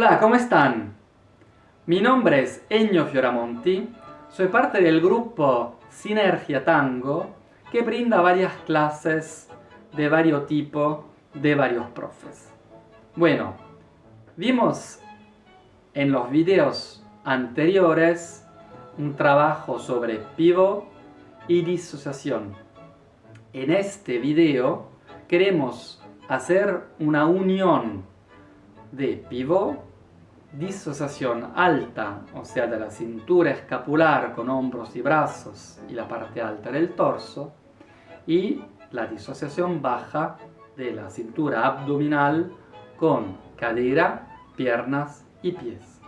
Hola, ¿cómo están? Mi nombre es Ennio Fioramonti, soy parte del grupo Sinergia Tango que brinda varias clases de varios tipos de varios profes. Bueno, vimos en los videos anteriores un trabajo sobre pivot y disociación. En este video queremos hacer una unión de pivot, disociación alta, o sea de la cintura escapular con hombros y brazos y la parte alta del torso, y la disociación baja de la cintura abdominal con cadera, piernas y pies.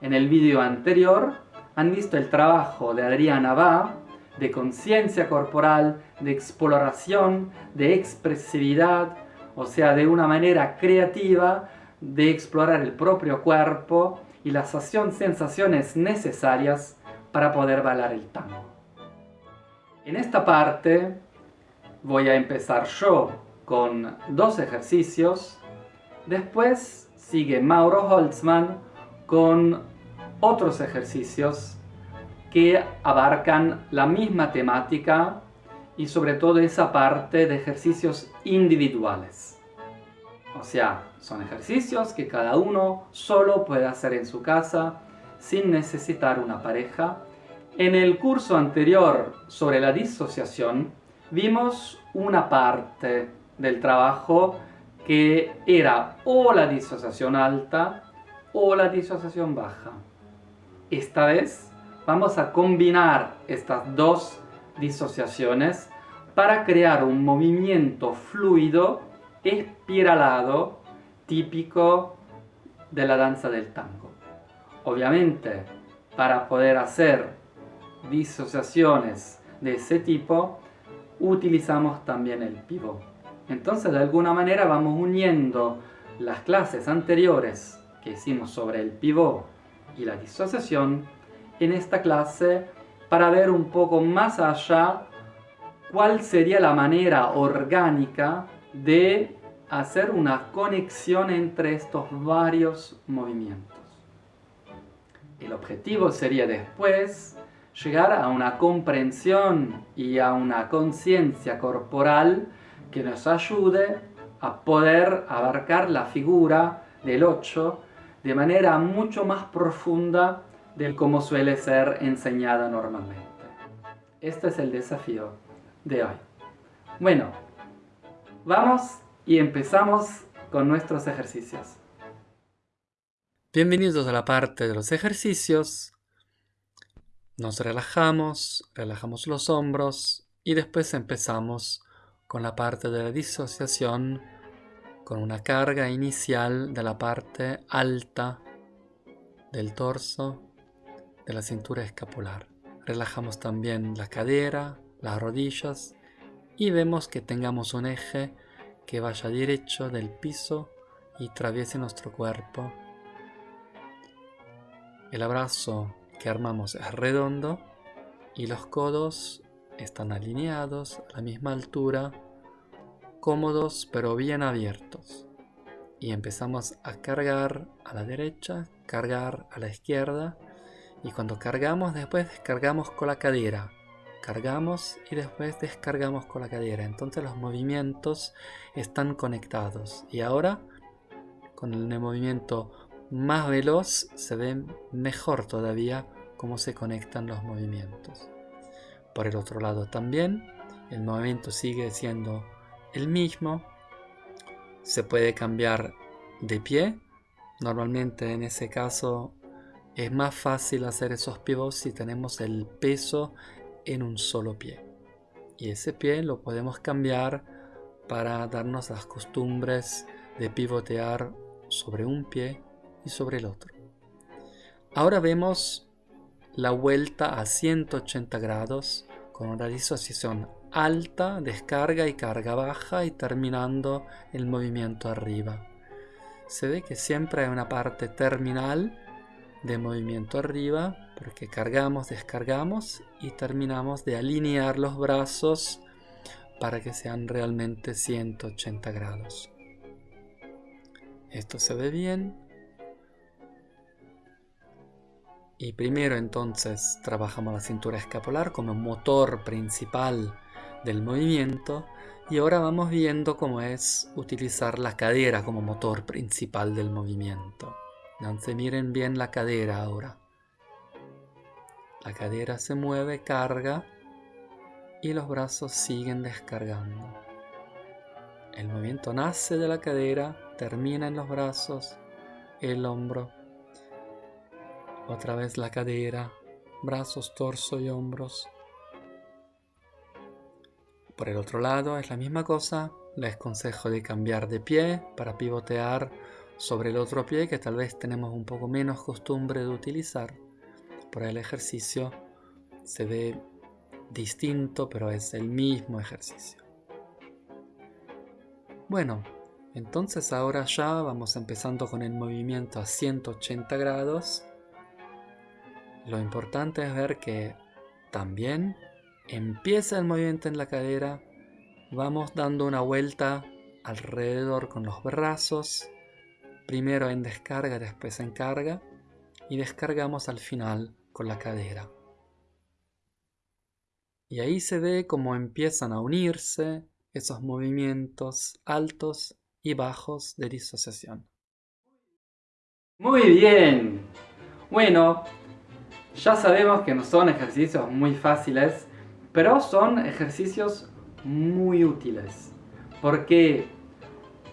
En el vídeo anterior han visto el trabajo de Adriana Va de conciencia corporal, de exploración, de expresividad, o sea, de una manera creativa de explorar el propio cuerpo y las sensaciones necesarias para poder bailar el tango. En esta parte voy a empezar yo con dos ejercicios, después sigue Mauro Holtzman con otros ejercicios que abarcan la misma temática y sobre todo esa parte de ejercicios individuales. O sea, son ejercicios que cada uno solo puede hacer en su casa sin necesitar una pareja. En el curso anterior sobre la disociación vimos una parte del trabajo que era o la disociación alta o la disociación baja. Esta vez vamos a combinar estas dos disociaciones para crear un movimiento fluido espiralado típico de la danza del tango. Obviamente, para poder hacer disociaciones de ese tipo, utilizamos también el pivot. Entonces, de alguna manera vamos uniendo las clases anteriores que hicimos sobre el pivot y la disociación en esta clase para ver un poco más allá cuál sería la manera orgánica de hacer una conexión entre estos varios movimientos. El objetivo sería después llegar a una comprensión y a una conciencia corporal que nos ayude a poder abarcar la figura del 8 de manera mucho más profunda de como suele ser enseñada normalmente. Este es el desafío de hoy. Bueno, vamos y empezamos con nuestros ejercicios. Bienvenidos a la parte de los ejercicios. Nos relajamos, relajamos los hombros y después empezamos con la parte de la disociación con una carga inicial de la parte alta del torso, de la cintura escapular. Relajamos también la cadera, las rodillas y vemos que tengamos un eje que vaya derecho del piso y atraviese nuestro cuerpo. El abrazo que armamos es redondo y los codos están alineados a la misma altura, cómodos pero bien abiertos. Y empezamos a cargar a la derecha, cargar a la izquierda y cuando cargamos después descargamos con la cadera cargamos y después descargamos con la cadera. Entonces los movimientos están conectados. Y ahora, con el movimiento más veloz, se ve mejor todavía cómo se conectan los movimientos. Por el otro lado también, el movimiento sigue siendo el mismo. Se puede cambiar de pie. Normalmente en ese caso es más fácil hacer esos pivots si tenemos el peso en un solo pie. Y ese pie lo podemos cambiar para darnos las costumbres de pivotear sobre un pie y sobre el otro. Ahora vemos la vuelta a 180 grados con una disociación alta, descarga y carga baja y terminando el movimiento arriba. Se ve que siempre hay una parte terminal de movimiento arriba porque cargamos, descargamos y terminamos de alinear los brazos para que sean realmente 180 grados. Esto se ve bien. Y primero entonces trabajamos la cintura escapular como motor principal del movimiento y ahora vamos viendo cómo es utilizar la cadera como motor principal del movimiento. Entonces miren bien la cadera ahora. La cadera se mueve, carga y los brazos siguen descargando. El movimiento nace de la cadera, termina en los brazos, el hombro, otra vez la cadera, brazos, torso y hombros. Por el otro lado es la misma cosa, les consejo de cambiar de pie para pivotear sobre el otro pie que tal vez tenemos un poco menos costumbre de utilizar. Por el ejercicio se ve distinto, pero es el mismo ejercicio. Bueno, entonces ahora ya vamos empezando con el movimiento a 180 grados. Lo importante es ver que también Empieza el movimiento en la cadera, vamos dando una vuelta alrededor con los brazos, primero en descarga, después en carga, y descargamos al final con la cadera. Y ahí se ve cómo empiezan a unirse esos movimientos altos y bajos de disociación. Muy bien. Bueno, ya sabemos que no son ejercicios muy fáciles pero son ejercicios muy útiles. Porque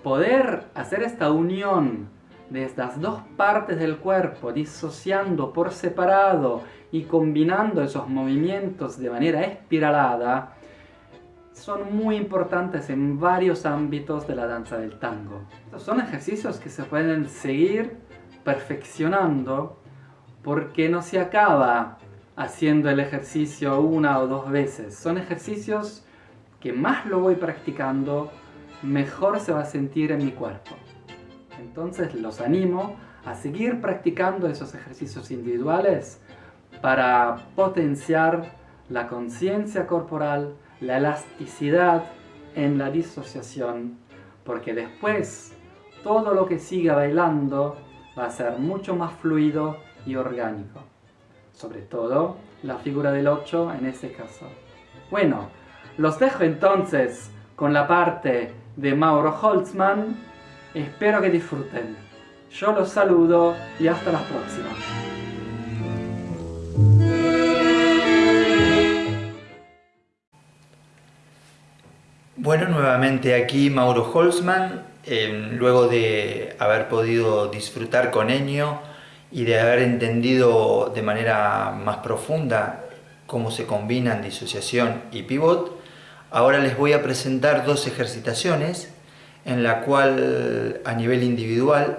poder hacer esta unión de estas dos partes del cuerpo, disociando por separado y combinando esos movimientos de manera espiralada, son muy importantes en varios ámbitos de la danza del tango. son ejercicios que se pueden seguir perfeccionando porque no se acaba haciendo el ejercicio una o dos veces. Son ejercicios que más lo voy practicando, mejor se va a sentir en mi cuerpo. Entonces los animo a seguir practicando esos ejercicios individuales para potenciar la conciencia corporal, la elasticidad en la disociación, porque después todo lo que siga bailando va a ser mucho más fluido y orgánico sobre todo la figura del 8 en ese caso. Bueno, los dejo entonces con la parte de Mauro Holtzman. Espero que disfruten. Yo los saludo y hasta la próxima. Bueno, nuevamente aquí Mauro Holzman, eh, luego de haber podido disfrutar con Enio y de haber entendido de manera más profunda cómo se combinan disociación y pivot, ahora les voy a presentar dos ejercitaciones en la cual a nivel individual,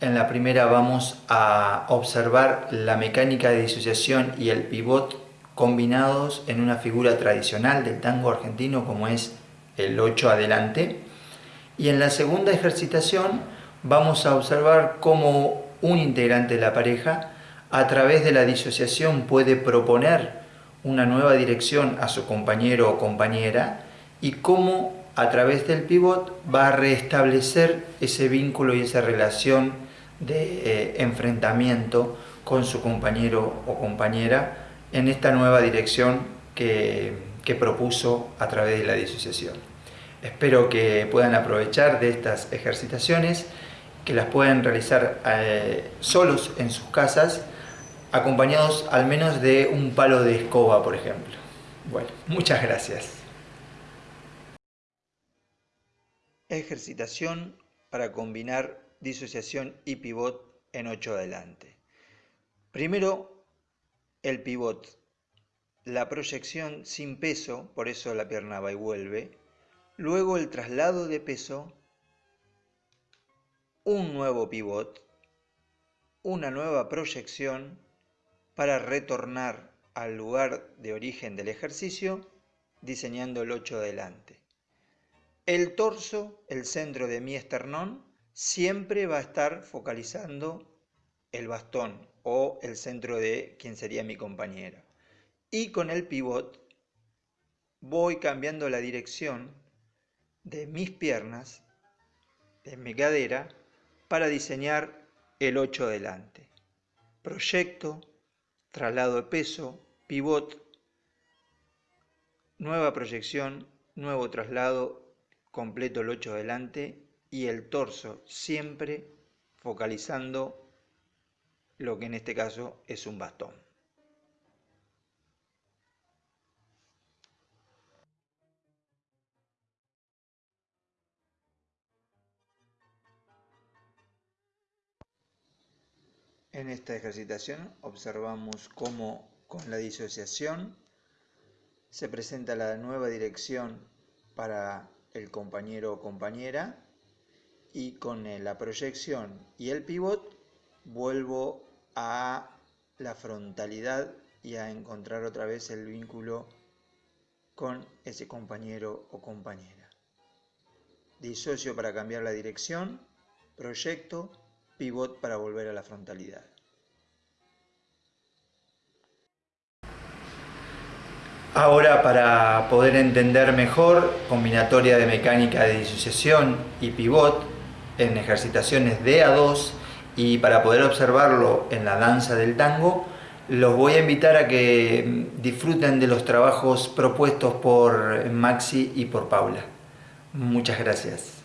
en la primera vamos a observar la mecánica de disociación y el pivot combinados en una figura tradicional del tango argentino como es el 8 adelante. Y en la segunda ejercitación vamos a observar cómo un integrante de la pareja, a través de la disociación puede proponer una nueva dirección a su compañero o compañera y cómo a través del pivot va a restablecer ese vínculo y esa relación de eh, enfrentamiento con su compañero o compañera en esta nueva dirección que, que propuso a través de la disociación. Espero que puedan aprovechar de estas ejercitaciones que las pueden realizar eh, solos en sus casas, acompañados al menos de un palo de escoba, por ejemplo. Bueno, muchas gracias. Ejercitación para combinar disociación y pivot en 8 adelante. Primero, el pivot. La proyección sin peso, por eso la pierna va y vuelve. Luego el traslado de peso un nuevo pivot, una nueva proyección para retornar al lugar de origen del ejercicio diseñando el 8 adelante. El torso, el centro de mi esternón, siempre va a estar focalizando el bastón o el centro de quien sería mi compañera. Y con el pivot voy cambiando la dirección de mis piernas, de mi cadera, para diseñar el 8 delante. proyecto, traslado de peso, pivot, nueva proyección, nuevo traslado, completo el 8 adelante y el torso siempre focalizando lo que en este caso es un bastón. En esta ejercitación observamos cómo con la disociación se presenta la nueva dirección para el compañero o compañera y con la proyección y el pivot vuelvo a la frontalidad y a encontrar otra vez el vínculo con ese compañero o compañera. Disocio para cambiar la dirección, proyecto, pivot para volver a la frontalidad. Ahora para poder entender mejor combinatoria de mecánica de disociación y pivot en ejercitaciones de A2 y para poder observarlo en la danza del tango, los voy a invitar a que disfruten de los trabajos propuestos por Maxi y por Paula. Muchas gracias.